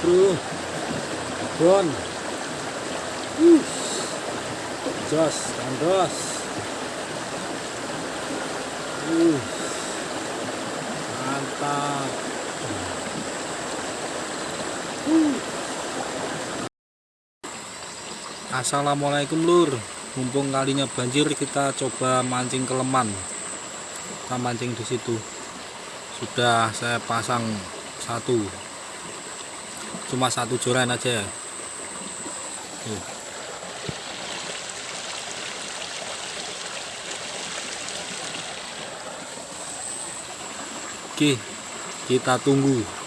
bro. Bon. Jos kandos mantap. Uh. Assalamualaikum lur. Mumpung kalinya banjir kita coba mancing keleman. Kita mancing di situ. Sudah saya pasang satu cuma satu joran aja Tuh. Oke kita tunggu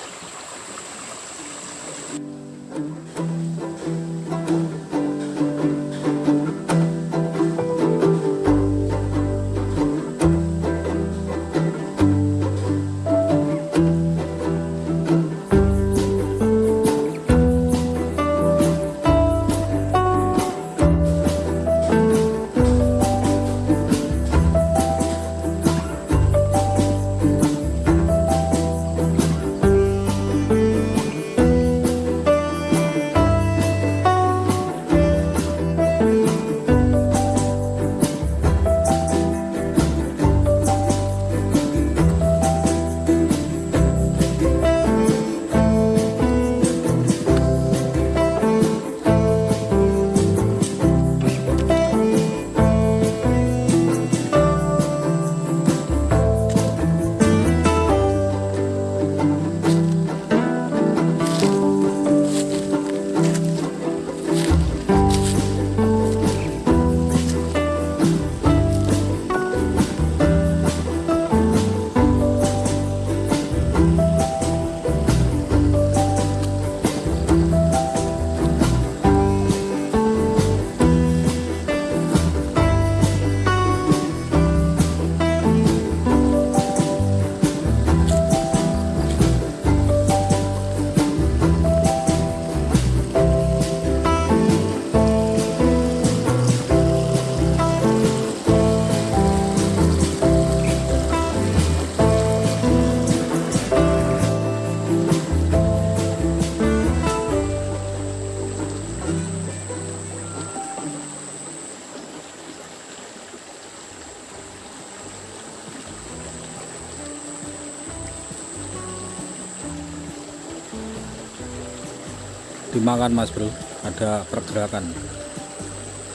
dimakan mas bro? Ada pergerakan.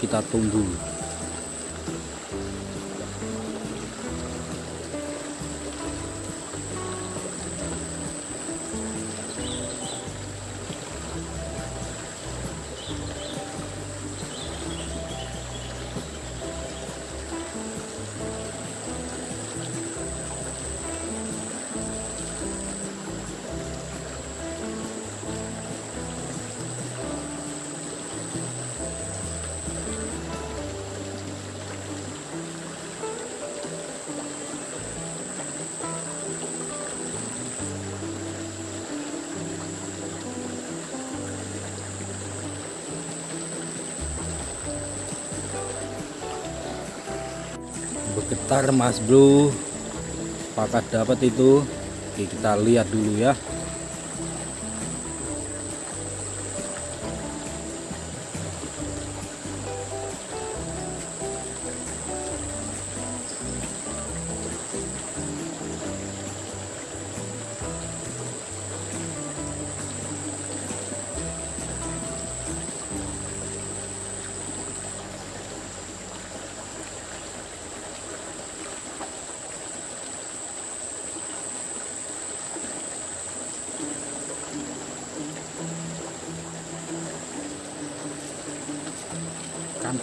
Kita tunggu bergetar mas bro. Apakah dapat itu? Oke, kita lihat dulu ya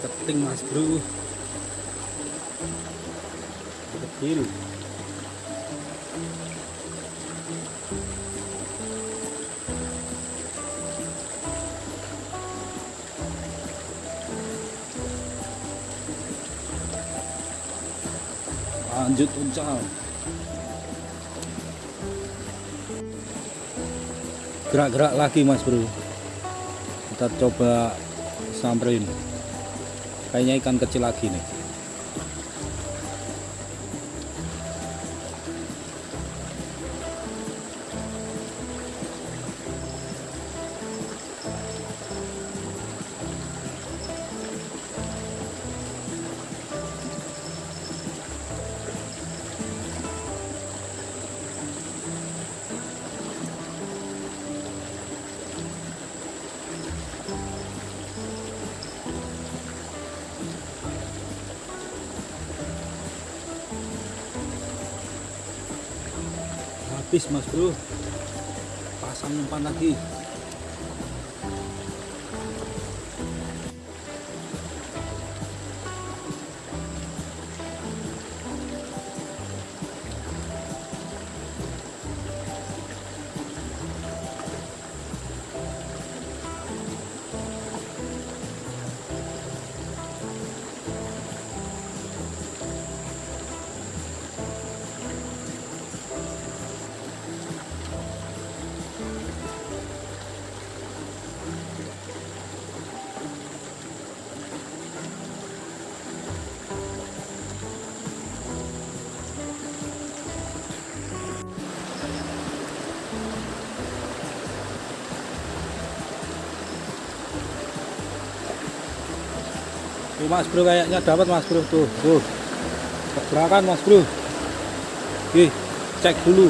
keting mas bro. Kecil lanjut uncal. Gerak-gerak lagi mas bro. Kita coba samperin kayaknya ikan kecil lagi nih habis mas bro. Pasang umpan lagi Tuh mas bro kayaknya dapat mas bro. Tuh tuh. Gerakan mas bro. Oke, cek dulu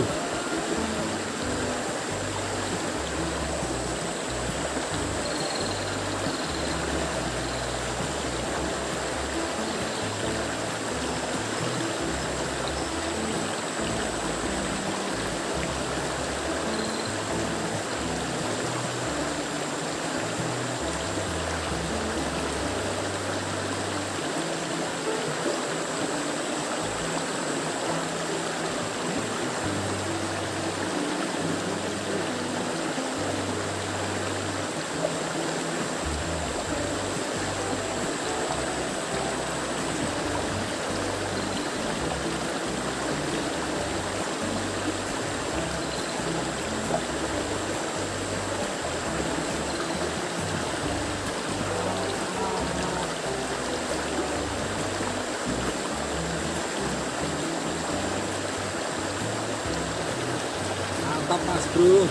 mantap mas bro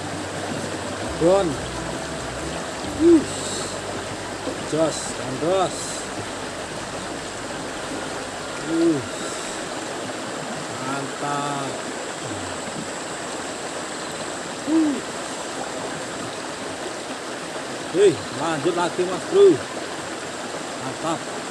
Don uh. jos gandos uh. mantap. Hei, lanjut lagi mas bro mantap